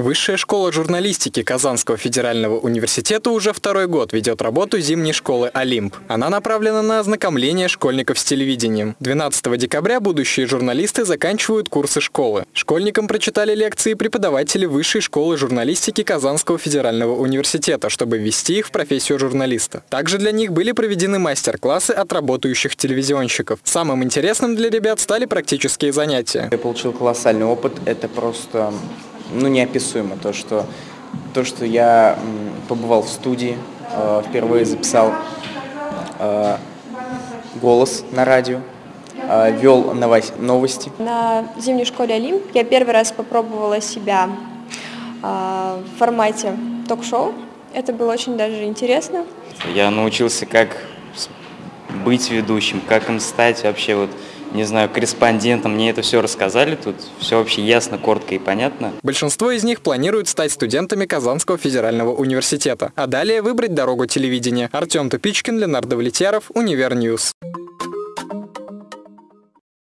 Высшая школа журналистики Казанского федерального университета уже второй год ведет работу зимней школы «Олимп». Она направлена на ознакомление школьников с телевидением. 12 декабря будущие журналисты заканчивают курсы школы. Школьникам прочитали лекции преподаватели Высшей школы журналистики Казанского федерального университета, чтобы ввести их в профессию журналиста. Также для них были проведены мастер-классы от работающих телевизионщиков. Самым интересным для ребят стали практические занятия. Я получил колоссальный опыт. Это просто ну, неописуемо. То, что, то, что я побывал в студии, э, впервые записал э, голос на радио, э, вел новости. На зимней школе Олимп я первый раз попробовала себя в формате ток-шоу. Это было очень даже интересно. Я научился, как быть ведущим, как им стать вообще вот не знаю, корреспондентом, мне это все рассказали, тут все вообще ясно, коротко и понятно. Большинство из них планируют стать студентами Казанского федерального университета, а далее выбрать дорогу телевидения. Артем Тупичкин, Ленар Давлетьяров, Univer News.